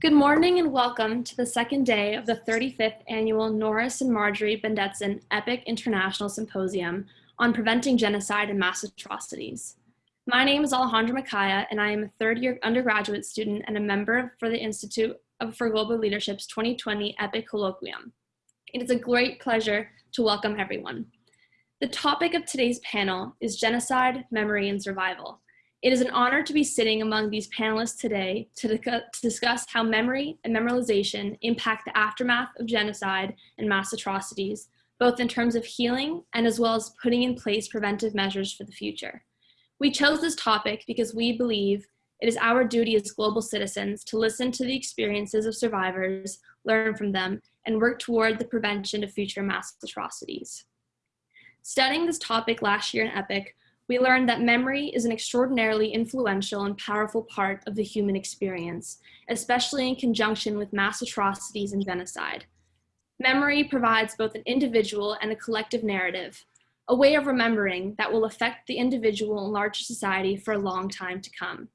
Good morning and welcome to the second day of the 35th annual Norris and Marjorie Bendetson EPIC International Symposium on Preventing Genocide and Mass Atrocities. My name is Alejandra Makaya and I am a third year undergraduate student and a member for the Institute for Global Leadership's 2020 EPIC Colloquium. It is a great pleasure to welcome everyone. The topic of today's panel is genocide, memory, and survival. It is an honor to be sitting among these panelists today to, discuss how memory and memorization impact the aftermath of genocide and mass atrocities, both in terms of healing and as well as putting in place preventive measures for the future. We chose this topic because we believe it is our duty as global citizens to listen to the experiences of survivors, learn from them, and work toward the prevention of future mass atrocities. Studying this topic last year in EPIC, we learned that memory is an extraordinarily influential and powerful part of the human experience, especially in conjunction with mass atrocities and genocide. Memory provides both an individual and a collective narrative, a way of remembering that will affect the individual and larger society for a long time to come.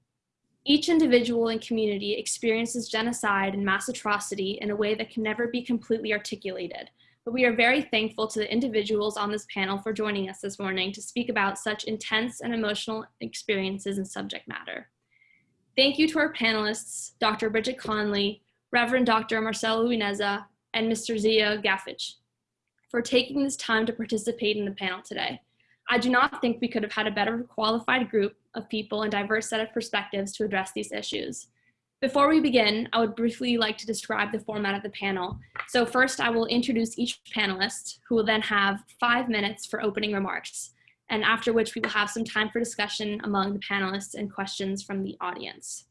Each individual and community experiences genocide and mass atrocity in a way that can never be completely articulated, but we are very thankful to the individuals on this panel for joining us this morning to speak about such intense and emotional experiences and subject matter. Thank you to our panelists, Dr. Bridget Conley, Reverend Dr. Marcelo Uwineza, and Mr. Zia Gafic for taking this time to participate in the panel today. I do not think we could have had a better qualified group of people and diverse set of perspectives to address these issues. Before we begin, I would briefly like to describe the format of the panel. So first I will introduce each panelist who will then have five minutes for opening remarks and after which we will have some time for discussion among the panelists and questions from the audience.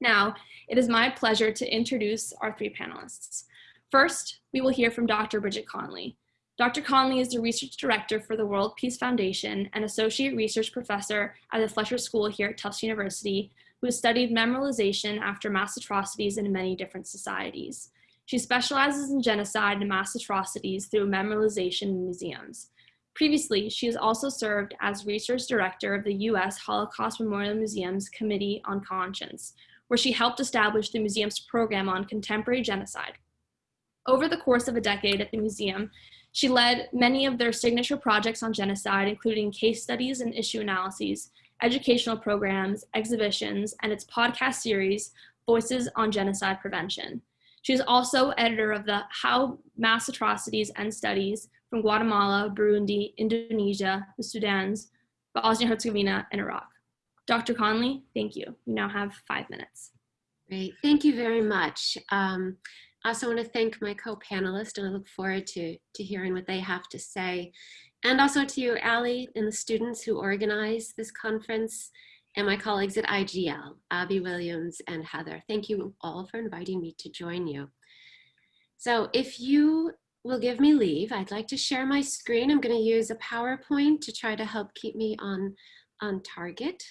Now, it is my pleasure to introduce our three panelists. First, we will hear from Dr. Bridget Conley. Dr. Conley is the Research Director for the World Peace Foundation and Associate Research Professor at the Fletcher School here at Tufts University, who has studied memorization after mass atrocities in many different societies. She specializes in genocide and mass atrocities through memorization in museums. Previously, she has also served as research director of the U.S. Holocaust Memorial Museum's Committee on Conscience, where she helped establish the museum's program on contemporary genocide. Over the course of a decade at the museum, she led many of their signature projects on genocide, including case studies and issue analyses, educational programs, exhibitions, and its podcast series, Voices on Genocide Prevention. She is also editor of the How Mass Atrocities End Studies from Guatemala, Burundi, Indonesia, the Sudans, Bosnia-Herzegovina, and Iraq. Dr. Conley, thank you. You now have five minutes. Great, thank you very much. Um, I also want to thank my co-panelists and I look forward to, to hearing what they have to say and also to you, Ali, and the students who organize this conference, and my colleagues at IGL, Abby Williams and Heather. Thank you all for inviting me to join you. So if you will give me leave, I'd like to share my screen. I'm gonna use a PowerPoint to try to help keep me on, on target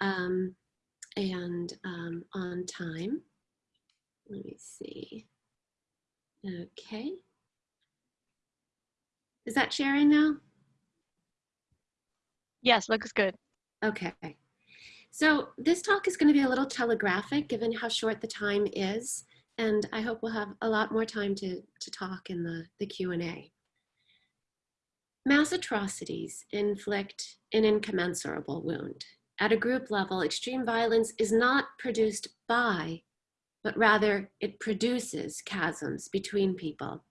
um, and um, on time. Let me see. Okay. Is that sharing now? Yes, looks good. Okay. So this talk is going to be a little telegraphic given how short the time is, and I hope we'll have a lot more time to, to talk in the, the Q&A. Mass atrocities inflict an incommensurable wound. At a group level, extreme violence is not produced by, but rather it produces chasms between people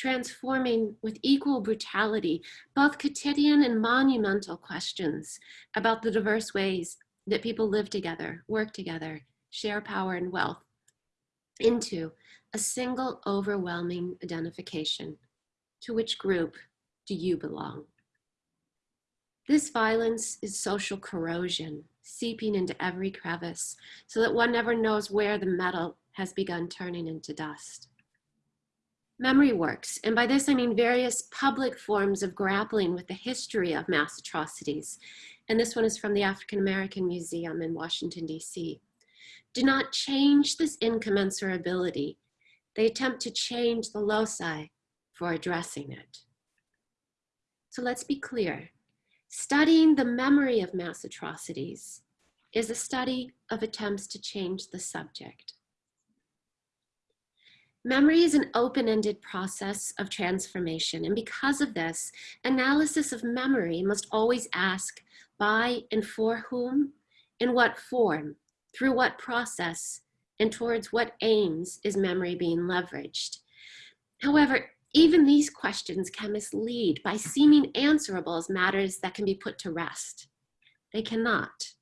transforming with equal brutality both quotidian and monumental questions about the diverse ways that people live together, work together, share power and wealth into a single overwhelming identification. To which group do you belong? This violence is social corrosion, seeping into every crevice so that one never knows where the metal has begun turning into dust memory works, and by this I mean various public forms of grappling with the history of mass atrocities. And this one is from the African American Museum in Washington, DC. Do not change this incommensurability. They attempt to change the loci for addressing it. So let's be clear. Studying the memory of mass atrocities is a study of attempts to change the subject. Memory is an open-ended process of transformation, and because of this, analysis of memory must always ask by and for whom, in what form, through what process, and towards what aims is memory being leveraged. However, even these questions can mislead by seeming answerable as matters that can be put to rest. They cannot.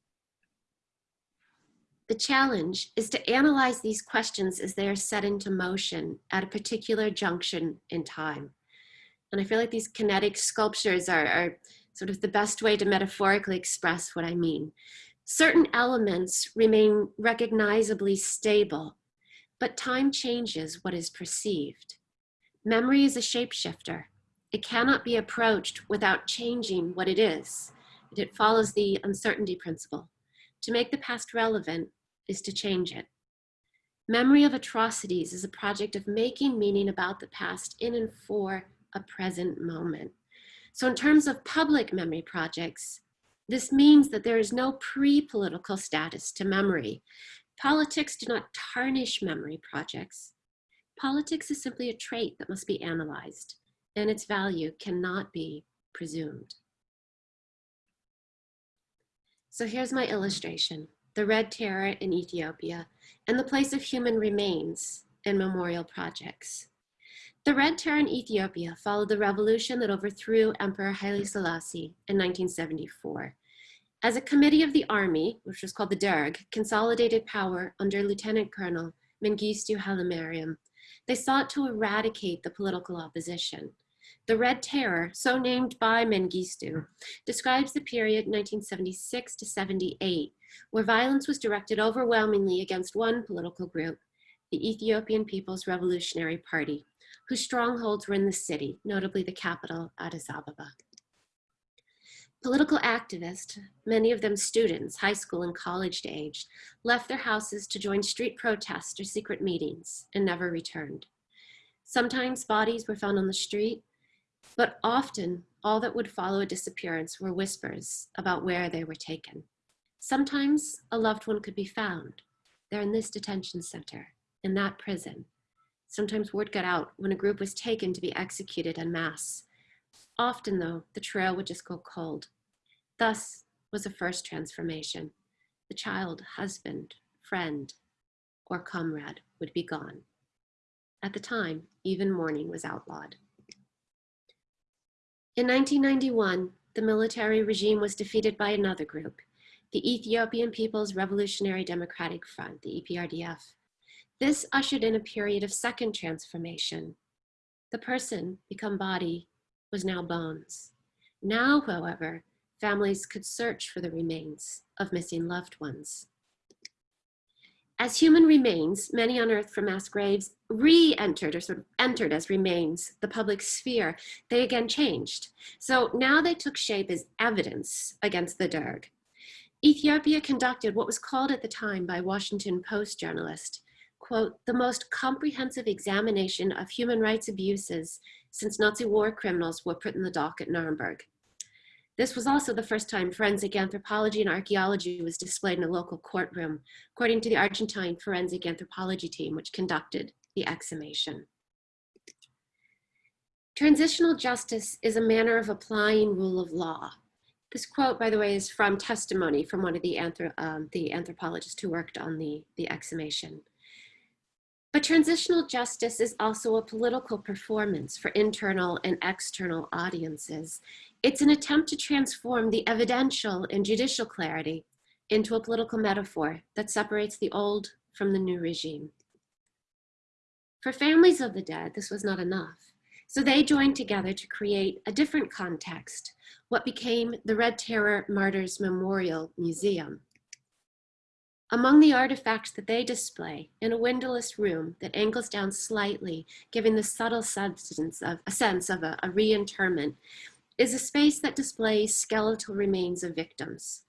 The challenge is to analyze these questions as they are set into motion at a particular junction in time. And I feel like these kinetic sculptures are, are sort of the best way to metaphorically express what I mean. Certain elements remain recognizably stable, but time changes what is perceived. Memory is a shapeshifter. It cannot be approached without changing what it is. It follows the uncertainty principle. To make the past relevant, is to change it. Memory of Atrocities is a project of making meaning about the past in and for a present moment. So in terms of public memory projects, this means that there is no pre-political status to memory. Politics do not tarnish memory projects. Politics is simply a trait that must be analyzed and its value cannot be presumed. So here's my illustration the Red Terror in Ethiopia, and the place of human remains in memorial projects. The Red Terror in Ethiopia followed the revolution that overthrew Emperor Haile Selassie in 1974. As a committee of the army, which was called the Derg, consolidated power under Lieutenant Colonel Mengistu Haile Mariam, they sought to eradicate the political opposition. The Red Terror, so named by Mengistu, describes the period 1976 to 78 where violence was directed overwhelmingly against one political group, the Ethiopian People's Revolutionary Party, whose strongholds were in the city, notably the capital, Addis Ababa. Political activists, many of them students, high school and college age, left their houses to join street protests or secret meetings and never returned. Sometimes bodies were found on the street, but often all that would follow a disappearance were whispers about where they were taken. Sometimes a loved one could be found. They're in this detention center, in that prison. Sometimes word got out when a group was taken to be executed en masse. Often though, the trail would just go cold. Thus was the first transformation. The child, husband, friend, or comrade would be gone. At the time, even mourning was outlawed. In 1991, the military regime was defeated by another group, the Ethiopian People's Revolutionary Democratic Front, the EPRDF. This ushered in a period of second transformation. The person, become body, was now bones. Now, however, families could search for the remains of missing loved ones. As human remains, many unearthed from mass graves re-entered or sort of entered as remains the public sphere, they again changed. So now they took shape as evidence against the Derg. Ethiopia conducted what was called at the time by Washington Post journalist, quote, the most comprehensive examination of human rights abuses since Nazi war criminals were put in the dock at Nuremberg. This was also the first time forensic anthropology and archaeology was displayed in a local courtroom, according to the Argentine forensic anthropology team, which conducted the exhumation. Transitional justice is a manner of applying rule of law this quote, by the way, is from testimony from one of the, um, the anthropologists who worked on the, the exhumation. But transitional justice is also a political performance for internal and external audiences. It's an attempt to transform the evidential and judicial clarity into a political metaphor that separates the old from the new regime. For families of the dead, this was not enough. So they joined together to create a different context, what became the Red Terror Martyrs Memorial Museum. Among the artifacts that they display in a windowless room that angles down slightly, giving the subtle substance of a sense of a, a reinterment, is a space that displays skeletal remains of victims.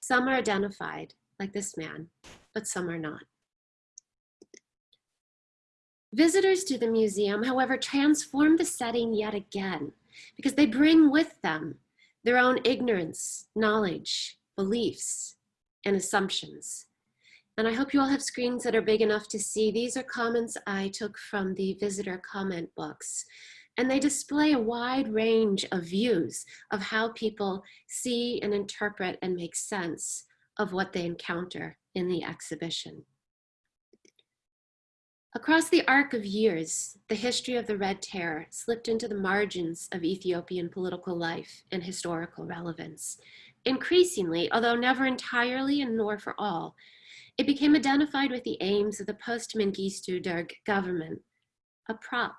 Some are identified, like this man, but some are not. Visitors to the museum, however, transform the setting yet again because they bring with them their own ignorance, knowledge, beliefs, and assumptions. And I hope you all have screens that are big enough to see. These are comments I took from the visitor comment books. And they display a wide range of views of how people see and interpret and make sense of what they encounter in the exhibition. Across the arc of years, the history of the Red Terror slipped into the margins of Ethiopian political life and historical relevance. Increasingly, although never entirely and nor for all, it became identified with the aims of the post-Mengistu Derg government, a prop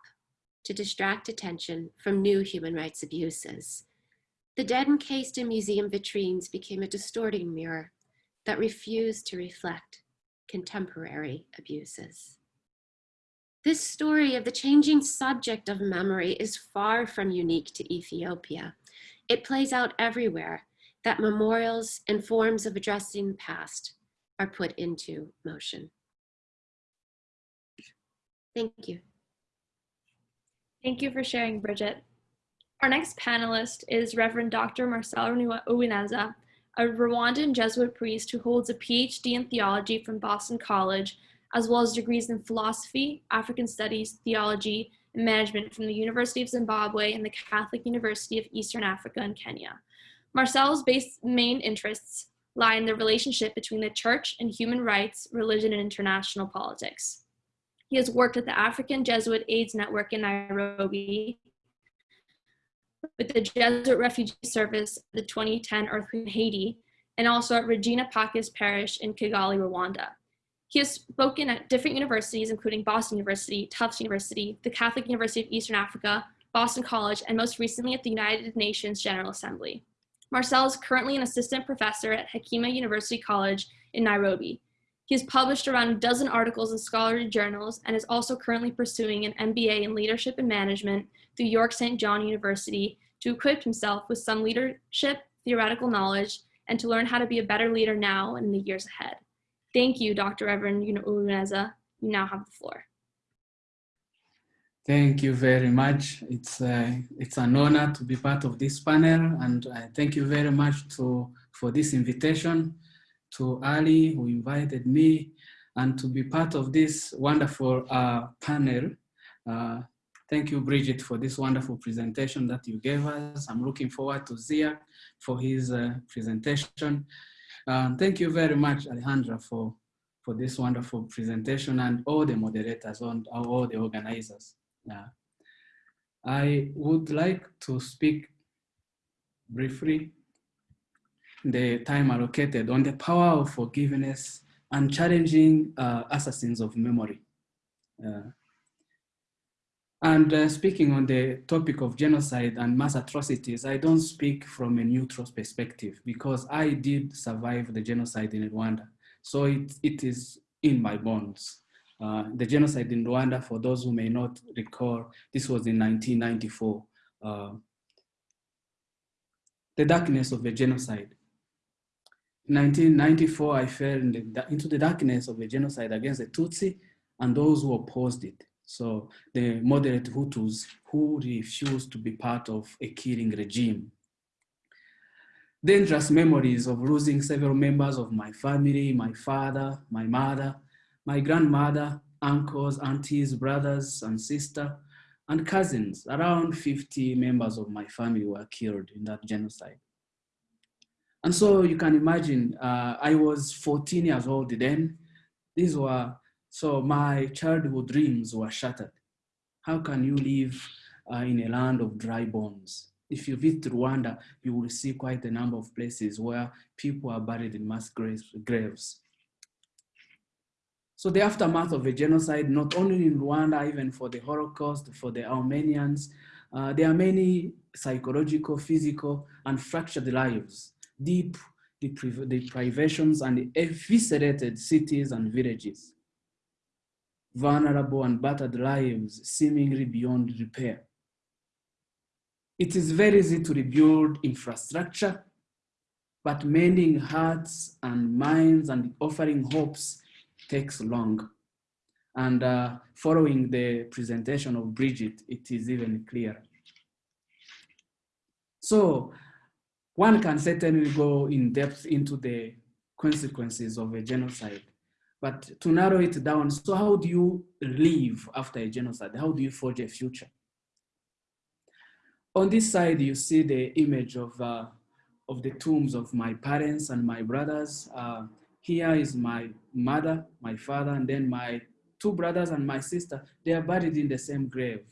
to distract attention from new human rights abuses. The dead encased in museum vitrines became a distorting mirror that refused to reflect contemporary abuses. This story of the changing subject of memory is far from unique to Ethiopia. It plays out everywhere that memorials and forms of addressing the past are put into motion. Thank you. Thank you for sharing, Bridget. Our next panelist is Reverend Dr. Marcel Uwineza, a Rwandan Jesuit priest who holds a PhD in theology from Boston College, as well as degrees in philosophy, African studies, theology, and management from the University of Zimbabwe and the Catholic University of Eastern Africa in Kenya. Marcel's base main interests lie in the relationship between the church and human rights, religion, and international politics. He has worked at the African Jesuit AIDS Network in Nairobi, with the Jesuit Refugee Service, the 2010 earthquake in Haiti, and also at Regina Pacis Parish in Kigali, Rwanda. He has spoken at different universities, including Boston University, Tufts University, the Catholic University of Eastern Africa, Boston College, and most recently at the United Nations General Assembly. Marcel is currently an assistant professor at Hekima University College in Nairobi. He has published around a dozen articles in scholarly journals and is also currently pursuing an MBA in leadership and management through York St. John University to equip himself with some leadership theoretical knowledge and to learn how to be a better leader now and in the years ahead. Thank you, Dr. Reverend Uwineza. You now have the floor. Thank you very much. It's, uh, it's an honor to be part of this panel and uh, thank you very much to, for this invitation to Ali who invited me and to be part of this wonderful uh, panel. Uh, thank you, Bridget, for this wonderful presentation that you gave us. I'm looking forward to Zia for his uh, presentation. Um, thank you very much, Alejandra, for, for this wonderful presentation and all the moderators and all the organizers. I would like to speak briefly the time allocated on the power of forgiveness and challenging uh, assassins of memory. Uh, and uh, speaking on the topic of genocide and mass atrocities, I don't speak from a neutral perspective because I did survive the genocide in Rwanda. So it, it is in my bones. Uh, the genocide in Rwanda, for those who may not recall, this was in 1994. Uh, the darkness of the genocide. In 1994, I fell into the darkness of the genocide against the Tutsi and those who opposed it. So the moderate Hutus who refused to be part of a killing regime. Dangerous memories of losing several members of my family, my father, my mother, my grandmother, uncles, aunties, brothers and sister, and cousins. Around 50 members of my family were killed in that genocide. And so you can imagine, uh, I was 14 years old then. These were, so my childhood dreams were shattered. How can you live uh, in a land of dry bones? If you visit Rwanda, you will see quite a number of places where people are buried in mass graves. So the aftermath of a genocide, not only in Rwanda, even for the Holocaust, for the Armenians, uh, there are many psychological, physical, and fractured lives, deep deprivations and eviscerated cities and villages, vulnerable and battered lives seemingly beyond repair. It is very easy to rebuild infrastructure, but mending hearts and minds and offering hopes takes long. And uh, following the presentation of Bridget, it is even clearer. So one can certainly go in depth into the consequences of a genocide. But to narrow it down, so how do you live after a genocide? How do you forge a future? On this side, you see the image of, uh, of the tombs of my parents and my brothers. Uh, here is my mother, my father, and then my two brothers and my sister. They are buried in the same grave.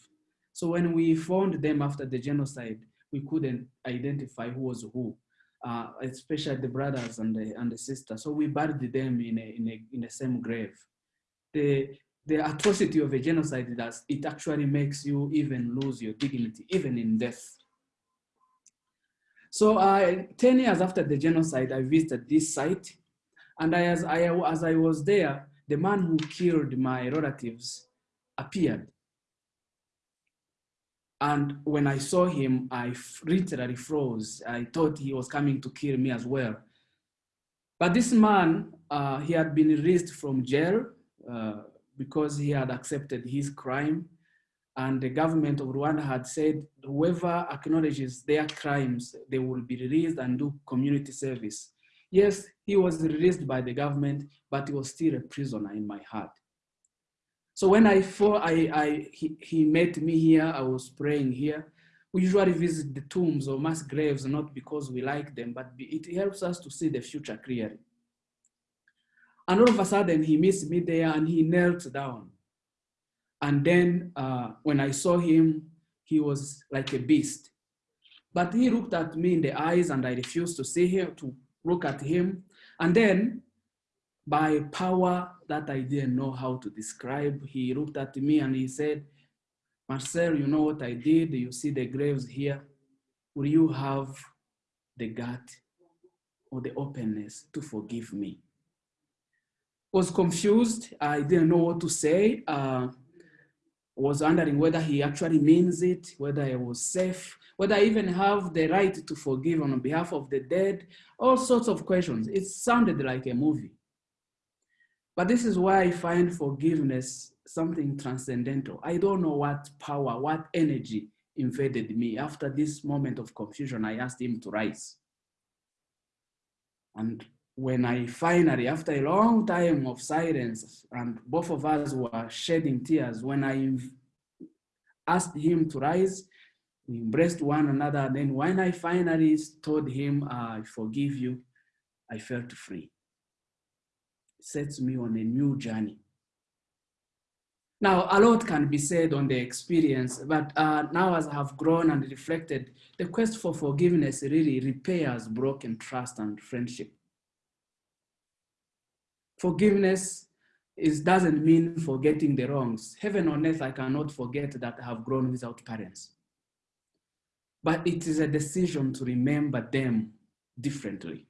So when we found them after the genocide, we couldn't identify who was who, uh, especially the brothers and the, and the sister. So we buried them in, a, in, a, in the same grave. The, the atrocity of a genocide is it actually makes you even lose your dignity, even in death. So uh, 10 years after the genocide, I visited this site. And I, as, I, as I was there, the man who killed my relatives appeared. And when I saw him, I literally froze. I thought he was coming to kill me as well. But this man, uh, he had been released from jail uh, because he had accepted his crime. And the government of Rwanda had said, whoever acknowledges their crimes, they will be released and do community service. Yes, he was released by the government, but he was still a prisoner in my heart. So when I, thought I, I, he, he met me here, I was praying here. We usually visit the tombs or mass graves, not because we like them, but it helps us to see the future clearly. And all of a sudden he meets me there and he knelt down. And then uh, when I saw him, he was like a beast. But he looked at me in the eyes and I refused to see him, to look at him. And then by power that I didn't know how to describe, he looked at me and he said, Marcel, you know what I did? You see the graves here. Will you have the gut or the openness to forgive me? Was confused. I didn't know what to say. Uh, was wondering whether he actually means it, whether I was safe, whether I even have the right to forgive on behalf of the dead, all sorts of questions. It sounded like a movie. But this is why I find forgiveness something transcendental. I don't know what power, what energy invaded me. After this moment of confusion, I asked him to rise. And when I finally, after a long time of silence, and both of us were shedding tears, when I asked him to rise, we embraced one another. Then when I finally told him, I forgive you, I felt free sets me on a new journey. Now, a lot can be said on the experience, but uh, now as I have grown and reflected, the quest for forgiveness really repairs broken trust and friendship. Forgiveness is, doesn't mean forgetting the wrongs. Heaven on earth, I cannot forget that I have grown without parents. But it is a decision to remember them differently.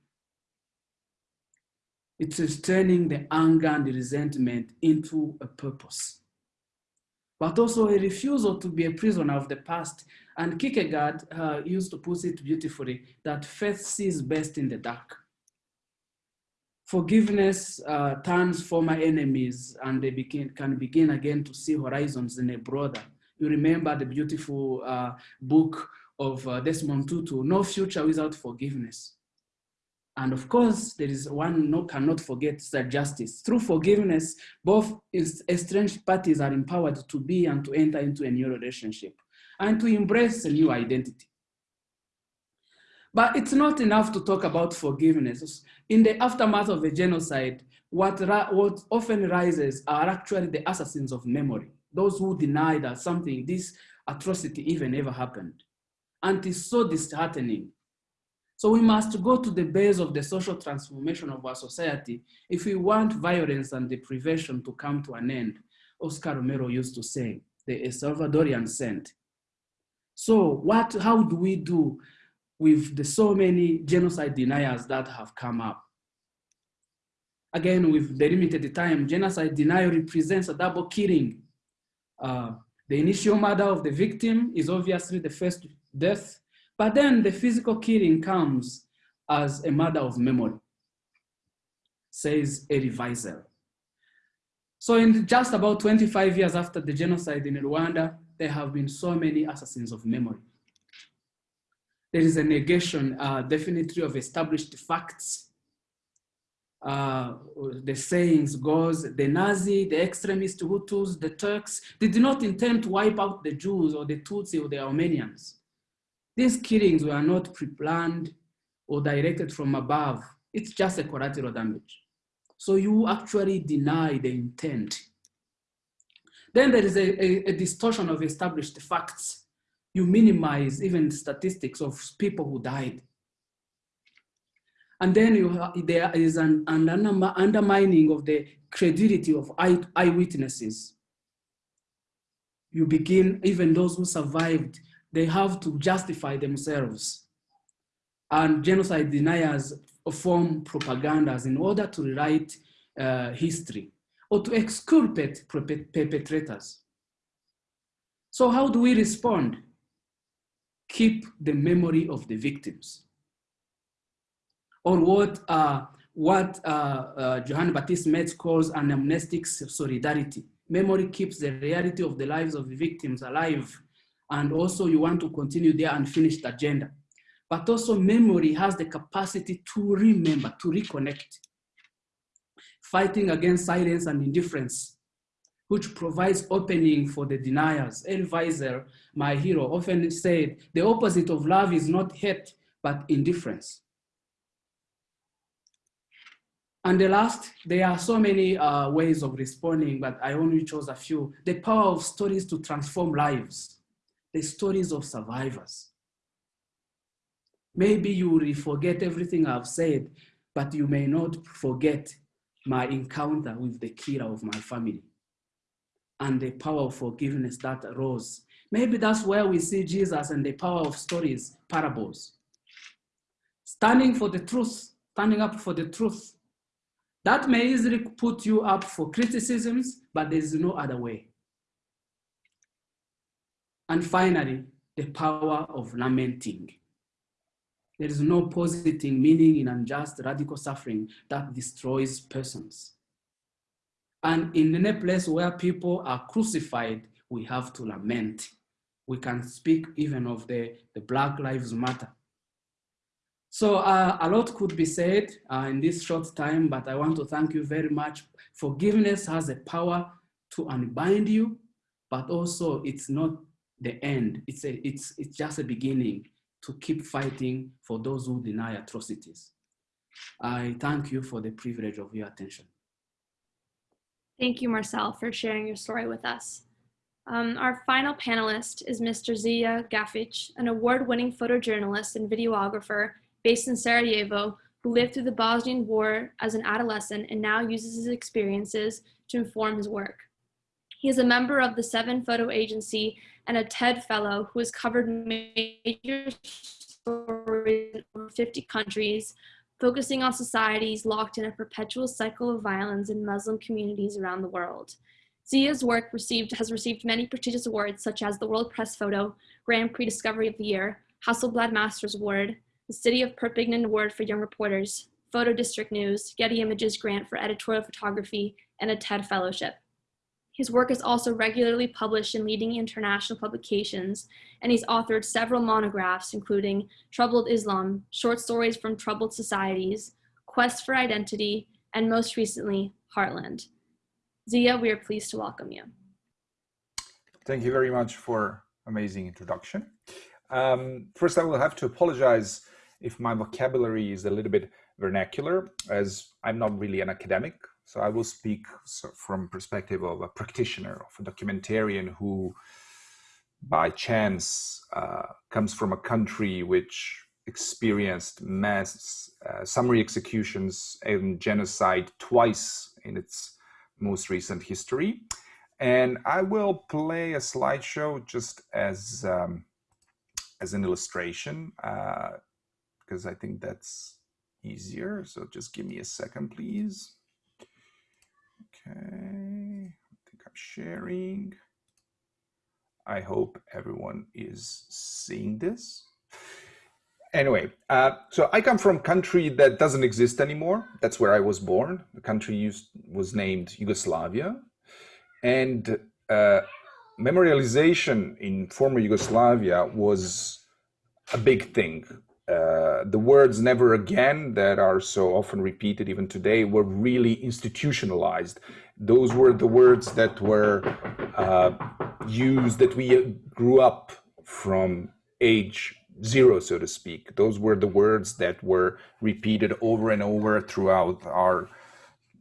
It is turning the anger and the resentment into a purpose. But also a refusal to be a prisoner of the past. And Kierkegaard uh, used to put it beautifully, that faith sees best in the dark. Forgiveness uh, turns former enemies and they begin, can begin again to see horizons in a broader. You remember the beautiful uh, book of uh, Desmond Tutu, No Future Without Forgiveness. And of course, there is one no cannot forget that justice. Through forgiveness, both estranged parties are empowered to be and to enter into a new relationship and to embrace a new identity. But it's not enough to talk about forgiveness. In the aftermath of a genocide, what, what often rises are actually the assassins of memory, those who deny that something, this atrocity even ever happened. And it's so disheartening so we must go to the base of the social transformation of our society if we want violence and deprivation to come to an end. Oscar Romero used to say, the Salvadorian saint. So what, how do we do with the so many genocide deniers that have come up? Again, with the limited time, genocide denial represents a double killing. Uh, the initial murder of the victim is obviously the first death, but then the physical killing comes as a matter of memory, says Elie Wiesel. So in just about 25 years after the genocide in Rwanda, there have been so many assassins of memory. There is a negation uh, definitely of established facts. uh, the sayings goes, the Nazi, the extremist Hutus, the Turks, they did not intend to wipe out the Jews or the Tutsi or the Armenians. These killings were not pre-planned or directed from above. It's just a collateral damage. So you actually deny the intent. Then there is a, a, a distortion of established facts. You minimize even statistics of people who died. And then you there is an, an undermining of the credibility of eye, eyewitnesses. You begin, even those who survived, they have to justify themselves. And genocide deniers form propagandas in order to rewrite uh, history or to exculpate perpetrators. So how do we respond? Keep the memory of the victims. Or what, uh, what uh, uh, Johann Baptist Metz calls anamnestic solidarity. Memory keeps the reality of the lives of the victims alive. And also you want to continue their unfinished agenda but also memory has the capacity to remember, to reconnect. Fighting against silence and indifference, which provides opening for the deniers. Elie Wiesel, my hero, often said, the opposite of love is not hate, but indifference. And the last, there are so many uh, ways of responding, but I only chose a few. The power of stories to transform lives, the stories of survivors. Maybe you will forget everything I've said, but you may not forget my encounter with the killer of my family and the power of forgiveness that arose. Maybe that's where we see Jesus and the power of stories, parables. Standing for the truth, standing up for the truth. That may easily put you up for criticisms, but there's no other way. And finally, the power of lamenting. There is no positing meaning in unjust radical suffering that destroys persons. And in any place where people are crucified, we have to lament. We can speak even of the, the Black Lives Matter. So uh, a lot could be said uh, in this short time, but I want to thank you very much. Forgiveness has the power to unbind you, but also it's not the end. It's, a, it's, it's just a beginning to keep fighting for those who deny atrocities. I thank you for the privilege of your attention. Thank you, Marcel, for sharing your story with us. Um, our final panelist is Mr. Zia Gafic, an award-winning photojournalist and videographer based in Sarajevo who lived through the Bosnian War as an adolescent and now uses his experiences to inform his work. He is a member of the Seven Photo Agency and a TED Fellow who has covered major stories in over 50 countries, focusing on societies locked in a perpetual cycle of violence in Muslim communities around the world. Zia's work received, has received many prestigious awards such as the World Press Photo, Grand Prix Discovery of the Year, Hasselblad Masters Award, the City of Perpignan Award for Young Reporters, Photo District News, Getty Images Grant for Editorial Photography, and a TED Fellowship. His work is also regularly published in leading international publications, and he's authored several monographs, including Troubled Islam, Short Stories from Troubled Societies, Quest for Identity, and most recently, Heartland. Zia, we are pleased to welcome you. Thank you very much for amazing introduction. Um, first, I will have to apologize if my vocabulary is a little bit vernacular, as I'm not really an academic. So I will speak from perspective of a practitioner, of a documentarian who by chance uh, comes from a country which experienced mass uh, summary executions and genocide twice in its most recent history. And I will play a slideshow just as, um, as an illustration, because uh, I think that's easier. So just give me a second, please. Okay, I think I'm sharing. I hope everyone is seeing this. Anyway, uh, so I come from a country that doesn't exist anymore. That's where I was born. The country used, was named Yugoslavia. And uh, memorialization in former Yugoslavia was a big thing. Uh, the words never again that are so often repeated even today were really institutionalized. Those were the words that were uh, used, that we grew up from age zero, so to speak. Those were the words that were repeated over and over throughout our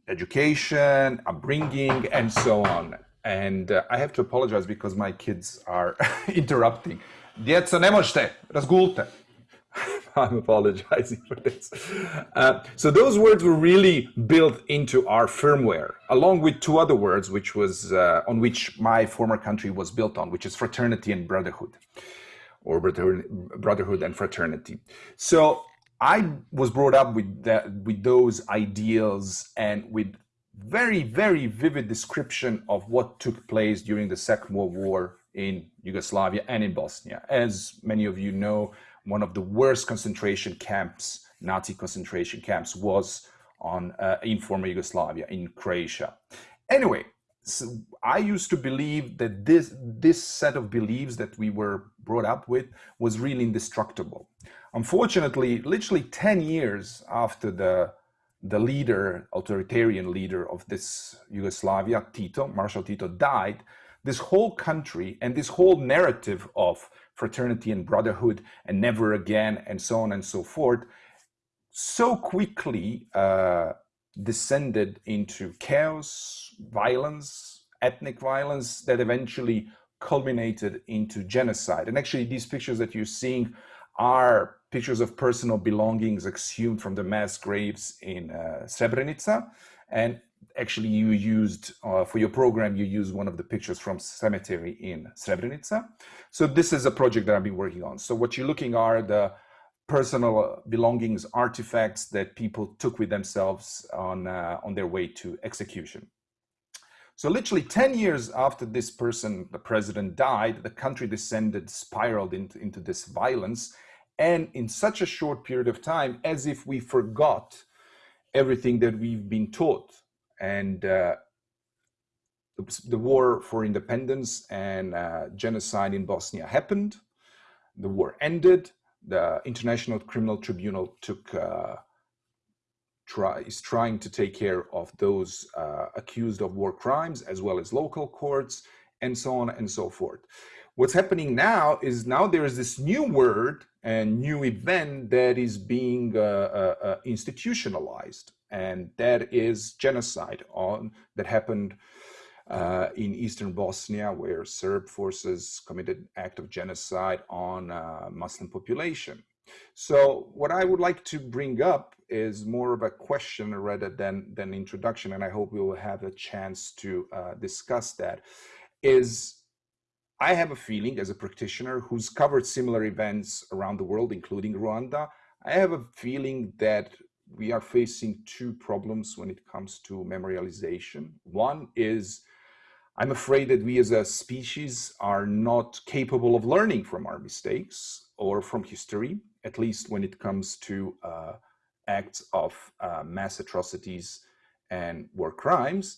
education, upbringing, and so on. And uh, I have to apologize because my kids are interrupting. Djeco, ne možete, razgulte. I'm apologizing for this. Uh, so those words were really built into our firmware, along with two other words, which was uh, on which my former country was built on, which is fraternity and brotherhood, or brotherhood and fraternity. So I was brought up with that, with those ideals and with very, very vivid description of what took place during the Second World War in Yugoslavia and in Bosnia. As many of you know, one of the worst concentration camps, Nazi concentration camps, was on uh, in former Yugoslavia, in Croatia. Anyway, so I used to believe that this this set of beliefs that we were brought up with was really indestructible. Unfortunately, literally 10 years after the the leader, authoritarian leader of this Yugoslavia, Tito, Marshal Tito, died, this whole country and this whole narrative of fraternity and brotherhood and never again and so on and so forth so quickly uh, descended into chaos, violence, ethnic violence that eventually culminated into genocide. And actually, these pictures that you're seeing are pictures of personal belongings exhumed from the mass graves in uh, Srebrenica. And actually you used, uh, for your program, you used one of the pictures from cemetery in Srebrenica. So this is a project that I've been working on. So what you're looking are the personal belongings, artifacts that people took with themselves on, uh, on their way to execution. So literally 10 years after this person, the president died, the country descended, spiraled into, into this violence. And in such a short period of time, as if we forgot everything that we've been taught and uh, the war for independence and uh, genocide in Bosnia happened. The war ended. The International Criminal Tribunal took uh, try, is trying to take care of those uh, accused of war crimes as well as local courts and so on and so forth. What's happening now is now there is this new word and new event that is being uh, uh, uh institutionalized and that is genocide on that happened uh, in eastern Bosnia, where Serb forces committed act of genocide on uh, Muslim population. So what I would like to bring up is more of a question rather than than introduction, and I hope we will have a chance to uh, discuss that. Is I have a feeling as a practitioner who's covered similar events around the world, including Rwanda, I have a feeling that we are facing two problems when it comes to memorialization. One is I'm afraid that we as a species are not capable of learning from our mistakes or from history, at least when it comes to uh, acts of uh, mass atrocities and war crimes.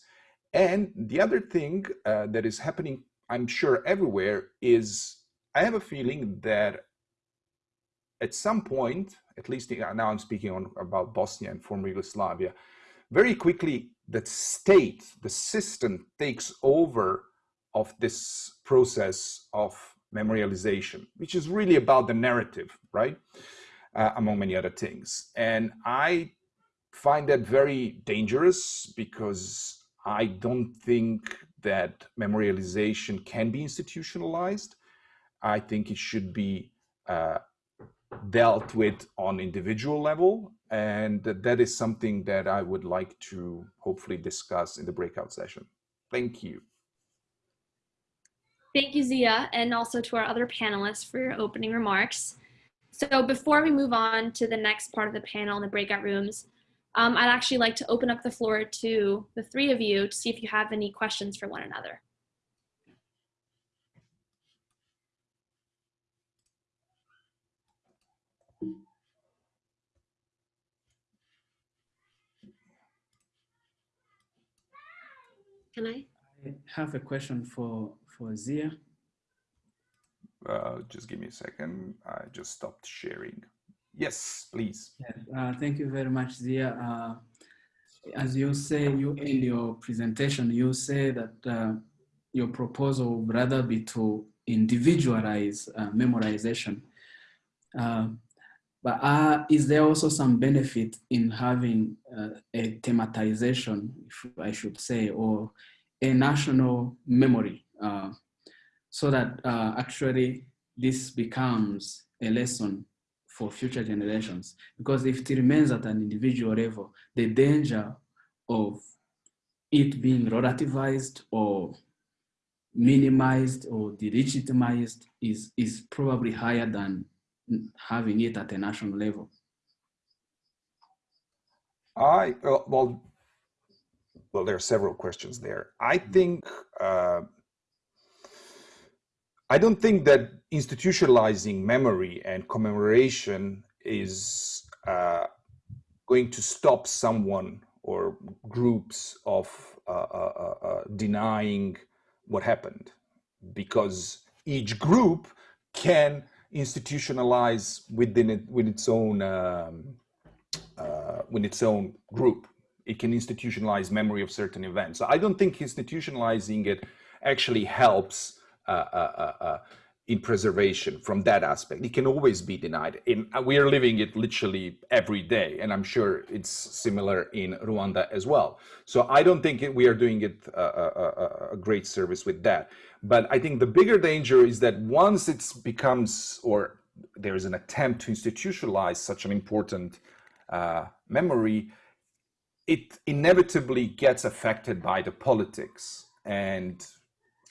And the other thing uh, that is happening, I'm sure everywhere, is I have a feeling that at some point, at least now I'm speaking on, about Bosnia and former Yugoslavia, very quickly the state, the system takes over of this process of memorialization, which is really about the narrative, right? Uh, among many other things. And I find that very dangerous because I don't think that memorialization can be institutionalized. I think it should be uh, dealt with on individual level and that is something that I would like to hopefully discuss in the breakout session. Thank you. Thank you, Zia, and also to our other panelists for your opening remarks. So before we move on to the next part of the panel in the breakout rooms, um, I'd actually like to open up the floor to the three of you to see if you have any questions for one another. Can I? I have a question for, for Zia. Uh, just give me a second. I just stopped sharing. Yes, please. Uh, thank you very much, Zia. Uh, as you say, you in your presentation, you say that uh, your proposal would rather be to individualize uh, memorization. Uh, but uh, is there also some benefit in having uh, a thematization, if I should say, or a national memory uh, so that uh, actually this becomes a lesson for future generations? Because if it remains at an individual level, the danger of it being relativized or minimized or delegitimized is, is probably higher than having it at a national level? I, uh, well, well, there are several questions there. I think, uh, I don't think that institutionalizing memory and commemoration is uh, going to stop someone or groups of uh, uh, uh, denying what happened because each group can institutionalize within it with its own um, uh, with its own group. It can institutionalize memory of certain events. So I don't think institutionalizing it actually helps uh, uh, uh, uh in preservation from that aspect. It can always be denied. In, uh, we are living it literally every day, and I'm sure it's similar in Rwanda as well. So I don't think we are doing it a, a, great service with that. But I think the bigger danger is that once it becomes, or there is an attempt to institutionalize such an important uh, memory, it inevitably gets affected by the politics. And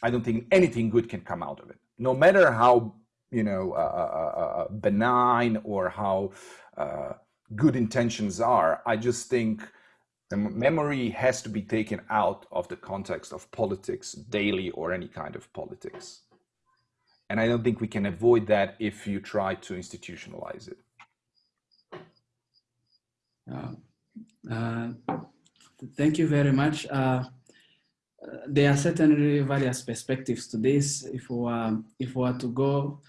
I don't think anything good can come out of it no matter how you know uh, uh, uh, uh benign or how uh, good intentions are i just think the memory has to be taken out of the context of politics daily or any kind of politics. And i don't think we can avoid that if you try to institutionalize it. Uh, thank you very much. There are certainly various perspectives to this. If we were, if we were to go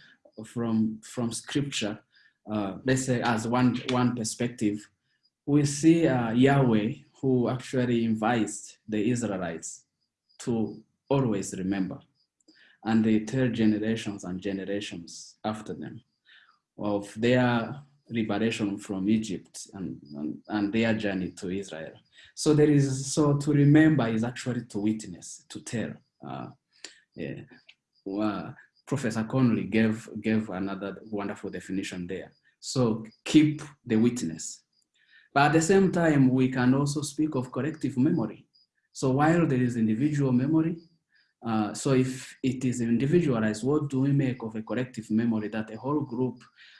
from, from scripture, uh, let's say as one, one perspective, we see uh, Yahweh who actually invites the Israelites to always remember. And they tell generations and generations after them of their liberation from Egypt and, and, and their journey to Israel. So there is, so to remember is actually to witness, to tell. Uh, yeah. Well, Professor Connolly gave, gave another wonderful definition there. So keep the witness. But at the same time, we can also speak of collective memory. So while there is individual memory, uh, so if it is individualized, what do we make of a collective memory that a whole group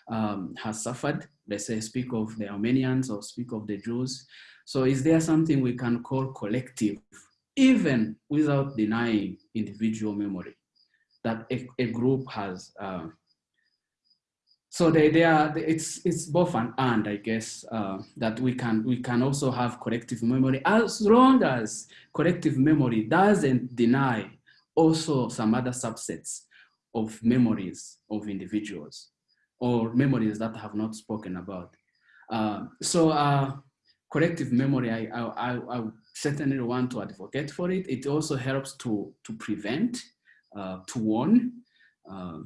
um, has suffered? Let's say speak of the Armenians or speak of the Jews. So is there something we can call collective, even without denying individual memory that a, a group has? Uh, so they, they are, it's, it's both an and, I guess, uh, that we can, we can also have collective memory as long as collective memory doesn't deny also some other subsets of memories of individuals or memories that have not spoken about. Uh, so uh, collective memory, I, I, I, certainly want to advocate for it. It also helps to, to prevent, uh, to warn. Uh,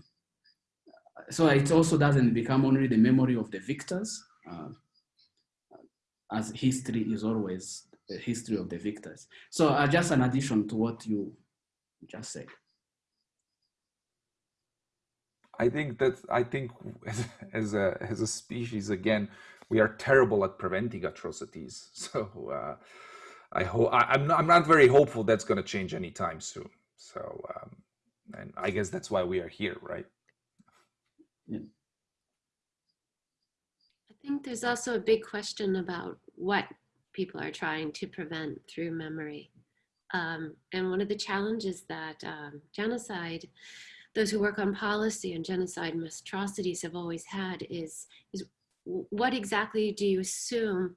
so it also doesn't become only the memory of the victors, uh, as history is always the history of the victors. So uh, just an addition to what you just said. I think that I think as a as a species again we are terrible at preventing atrocities. So uh, I hope I'm not, I'm not very hopeful that's going to change anytime soon. So um, and I guess that's why we are here, right? Yeah. I think there's also a big question about what people are trying to prevent through memory. Um, and one of the challenges that um, genocide, those who work on policy and genocide and atrocities have always had is, is what exactly do you assume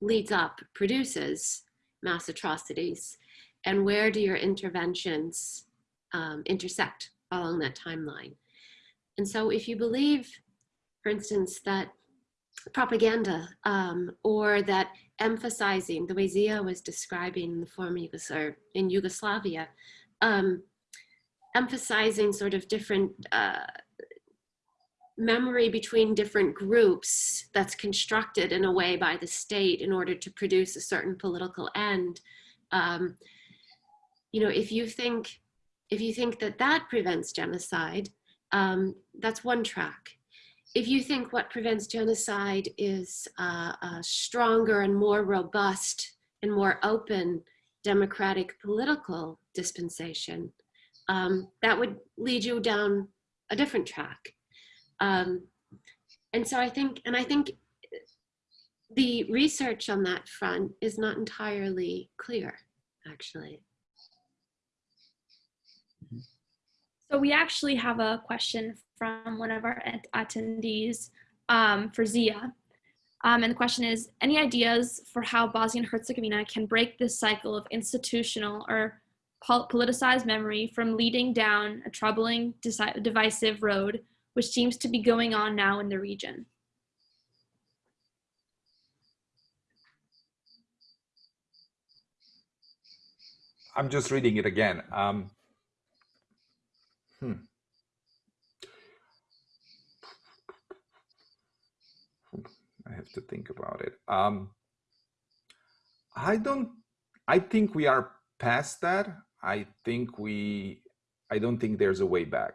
leads up, produces mass atrocities? And where do your interventions um, intersect along that timeline? And so if you believe, for instance, that propaganda um, or that emphasizing the way Ziyah was describing the former Yugoslavia, in Yugoslavia, um, emphasizing sort of different uh, memory between different groups that's constructed in a way by the state in order to produce a certain political end. Um, you know, if you think, if you think that that prevents genocide, um, that's one track. If you think what prevents genocide is uh, a stronger and more robust and more open democratic political dispensation, um, that would lead you down a different track. Um, and so I think, and I think the research on that front is not entirely clear, actually. So we actually have a question from one of our attendees um, for Ziyah. Um, and the question is, any ideas for how Bosnia and Herzegovina can break this cycle of institutional or politicized memory from leading down a troubling, divisive road, which seems to be going on now in the region? I'm just reading it again. Um, hmm. I have to think about it. Um, I don't, I think we are past that. I think we, I don't think there's a way back.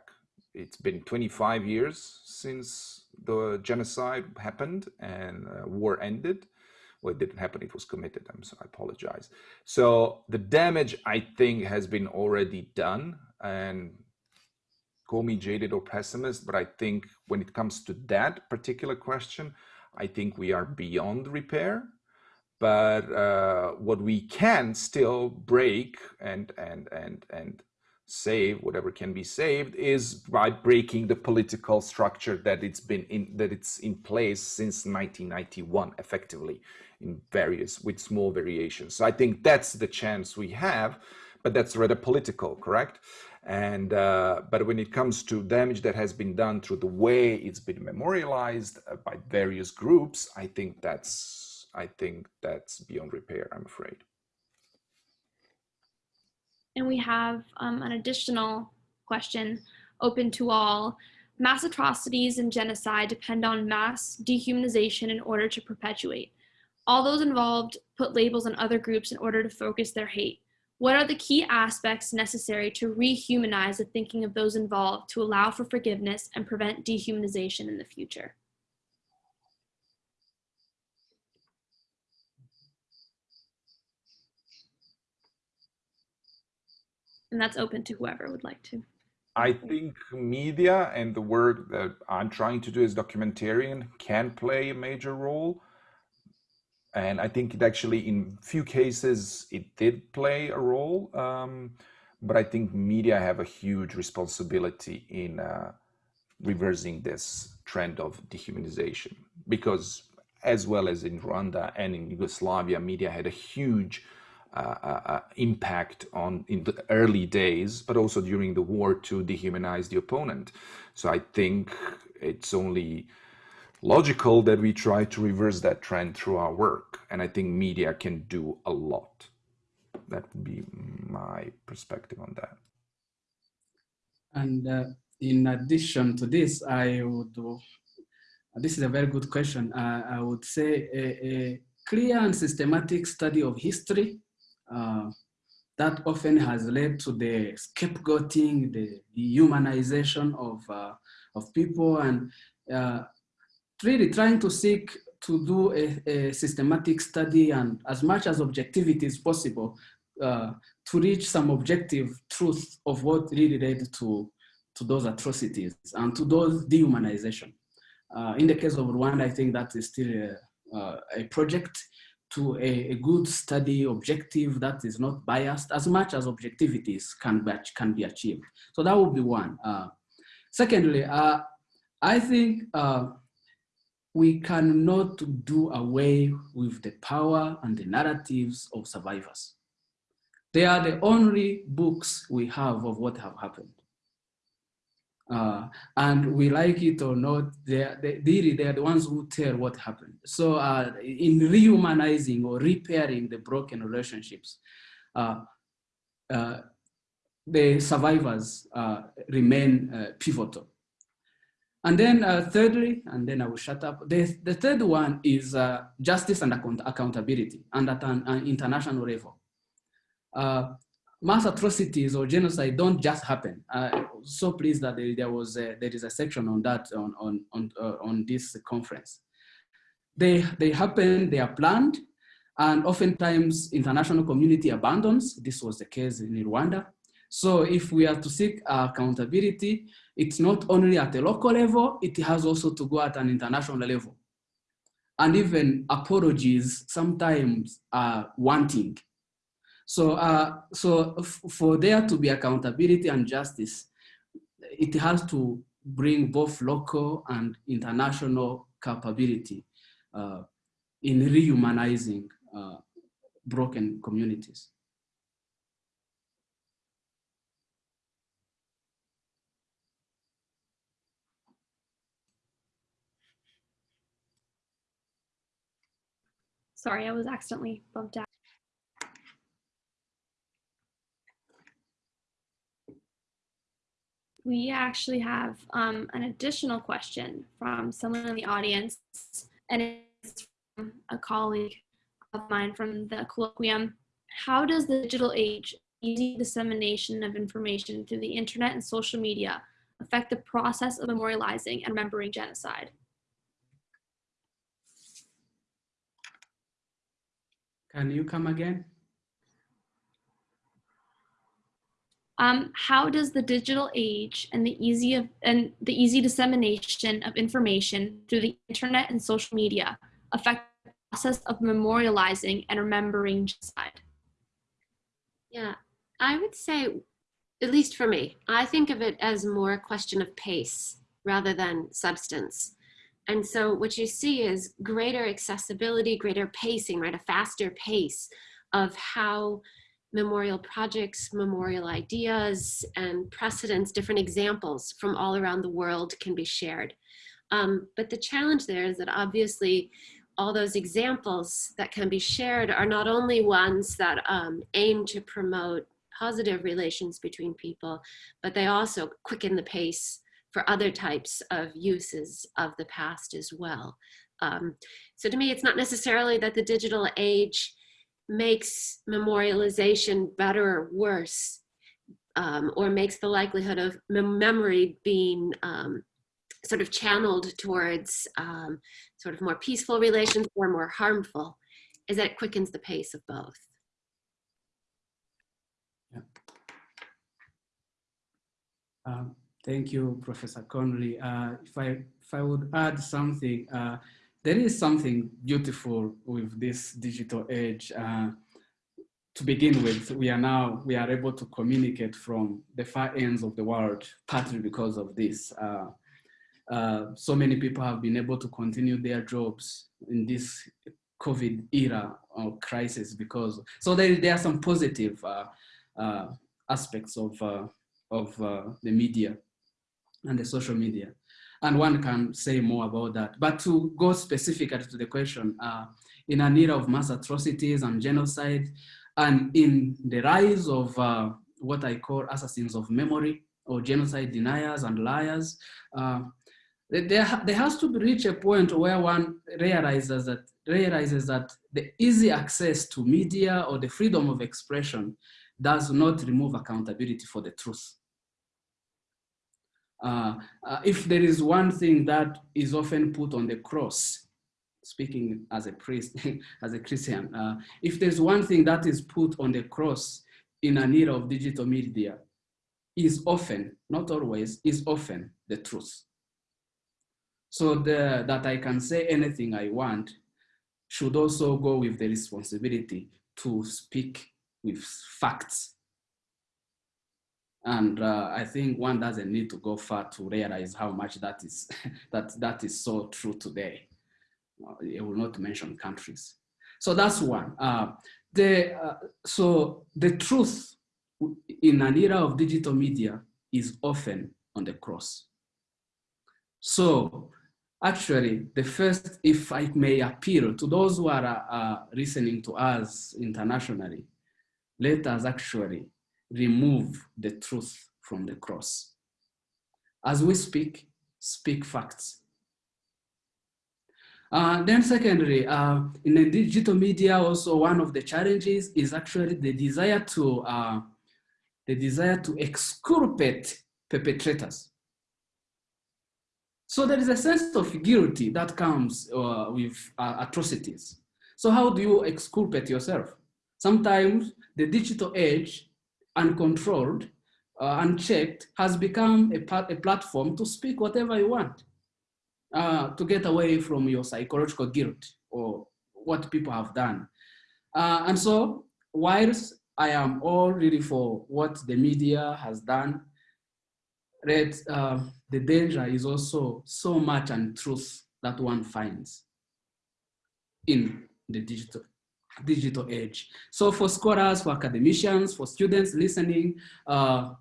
It's been 25 years since the genocide happened and uh, war ended. Well, it didn't happen, it was committed. I'm sorry, I apologize. So the damage, I think, has been already done. And call me jaded or pessimist, but I think when it comes to that particular question, I think we are beyond repair. But uh, what we can still break and and and and save whatever can be saved is by breaking the political structure that it's been in that it's in place since 1991 effectively in various with small variations so i think that's the chance we have but that's rather political correct and uh, but when it comes to damage that has been done through the way it's been memorialized uh, by various groups, I think that's I think that's beyond repair. I'm afraid. And we have um, an additional question open to all. Mass atrocities and genocide depend on mass dehumanization in order to perpetuate. All those involved put labels on other groups in order to focus their hate. What are the key aspects necessary to rehumanize the thinking of those involved to allow for forgiveness and prevent dehumanization in the future? And that's open to whoever would like to. I think media and the work that I'm trying to do as documentarian can play a major role and I think it actually, in few cases, it did play a role. Um, but I think media have a huge responsibility in uh, reversing this trend of dehumanization because as well as in Rwanda and in Yugoslavia, media had a huge uh, uh, uh impact on in the early days, but also during the war to dehumanize the opponent. So I think it's only logical that we try to reverse that trend through our work. And I think media can do a lot. That would be my perspective on that. And uh, in addition to this, I would, uh, this is a very good question. Uh, I would say a, a, clear and systematic study of history uh, that often has led to the scapegoating, the dehumanization of, uh, of people and uh, really trying to seek to do a, a, systematic study and as much as objectivity is possible uh, to reach some objective truth of what really led to, to those atrocities and to those dehumanization. Uh, in the case of Rwanda, I think that is still a, uh, a project to a, a, good study objective that is not biased as much as objectivities can be, can be achieved. So that would be one. Uh, secondly, uh, I think uh, we cannot do away with the power and the narratives of survivors. They are the only books we have of what have happened. Uh, and we like it or not, they're, they, really, they're the ones who tell what happened. So uh, in rehumanizing or repairing the broken relationships, uh, uh the survivors uh, remain uh, pivotal. And then thirdly, and then I will shut up, the, the third one is justice and account accountability and at an, an international level mass atrocities or genocide don't just happen. Uh, so pleased that there, there was a, there is a section on that on on on uh, on this conference. They they happen. They are planned, and oftentimes international community abandons. This was the case in Rwanda. So if we are to seek accountability, it's not only at a local level, it has also to go at an international level. And even apologies sometimes are wanting so, uh, so for there to be accountability and justice, it has to bring both local and international capability uh, in rehumanizing uh, broken communities. Sorry, I was accidentally bumped out. we actually have um, an additional question from someone in the audience, and it's from a colleague of mine from the colloquium. How does the digital age, easy dissemination of information through the internet and social media affect the process of memorializing and remembering genocide? Can you come again? Um, how does the digital age and the easy of, and the easy dissemination of information through the internet and social media affect the process of memorializing and remembering genocide? Yeah, I would say, at least for me, I think of it as more a question of pace rather than substance. And so what you see is greater accessibility, greater pacing, right? A faster pace of how memorial projects, memorial ideas, and precedents, different examples from all around the world can be shared. Um, but the challenge there is that obviously all those examples that can be shared are not only ones that um, aim to promote positive relations between people, but they also quicken the pace for other types of uses of the past as well. Um, so to me, it's not necessarily that the digital age makes memorialization better or worse, um, or makes the likelihood of memory being um, sort of channeled towards um, sort of more peaceful relations or more harmful, is that it quickens the pace of both. Yeah. Thank you, Professor Conley. Uh, if I if I would add something, uh, there is something beautiful with this digital age. Uh, to begin with, we are now, we are able to communicate from the far ends of the world, partly because of this. Uh, uh, so many people have been able to continue their jobs in this COVID era or crisis because, so there, there are some positive uh, aspects of, of the media and the social media and one can say more about that. But to go specifically to the question, uh, in an era of mass atrocities and genocide, and in the rise of uh, what I call assassins of memory or genocide deniers and liars, uh, there, there has to reach a point where one realizes that, realizes that the easy access to media or the freedom of expression does not remove accountability for the truth. Uh, uh, if there is one thing that is often put on the cross, speaking as a priest, as a Christian, uh, if there's one thing that is put on the cross in an era of digital media, is often, not always, is often the truth. So the, that I can say anything I want should also go with the responsibility to speak with facts and uh, I think one doesn't need to go far to realize how much that is, that, that is so true today. Uh, I will not mention countries. So that's one. Uh, the, uh, so the truth in an era of digital media is often on the cross. So actually the first, if I may appeal to those who are uh, uh, listening to us internationally, let us actually remove the truth from the cross. As we speak, speak facts. Uh, then secondly, uh, in the digital media also one of the challenges is actually the desire to, uh, the desire to exculpate perpetrators. So there is a sense of guilty that comes uh, with uh, atrocities. So how do you exculpate yourself? Sometimes the digital age, uncontrolled, uh, unchecked, has become a, a platform to speak whatever you want, uh, to get away from your psychological guilt or what people have done. Uh, and so whilst I am all really for what the media has done, that uh, the danger is also so much untruth that one finds in the digital digital age. So for scholars, for academicians, for students listening, uh,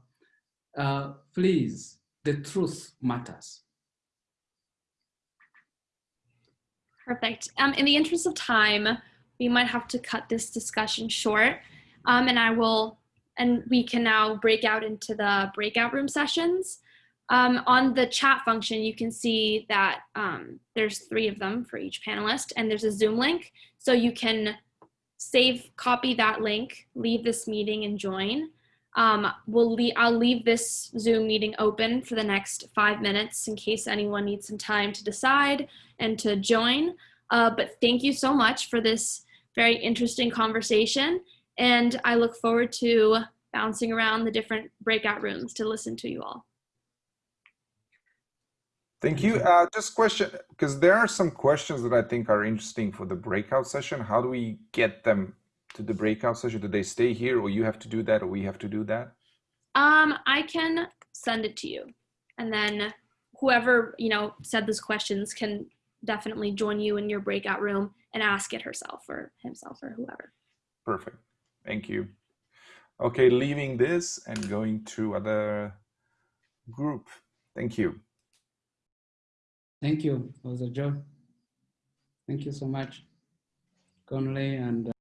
uh, please, the truth matters. Perfect. Um, in the interest of time, we might have to cut this discussion short. Um, and I will, and we can now break out into the breakout room sessions. Um, on the chat function, you can see that um, there's three of them for each panelist and there's a Zoom link. So you can save, copy that link, leave this meeting and join. Um, we'll leave, I'll leave this Zoom meeting open for the next five minutes in case anyone needs some time to decide and to join. Uh, but thank you so much for this very interesting conversation. And I look forward to bouncing around the different breakout rooms to listen to you all. Thank you. Uh, just question, because there are some questions that I think are interesting for the breakout session. How do we get them to the breakout session? Do they stay here or you have to do that or we have to do that? Um, I can send it to you and then whoever, you know, said those questions can definitely join you in your breakout room and ask it herself or himself or whoever. Perfect. Thank you. Okay, leaving this and going to other group. Thank you. Thank you. It joy. Thank you so much, Conley and uh,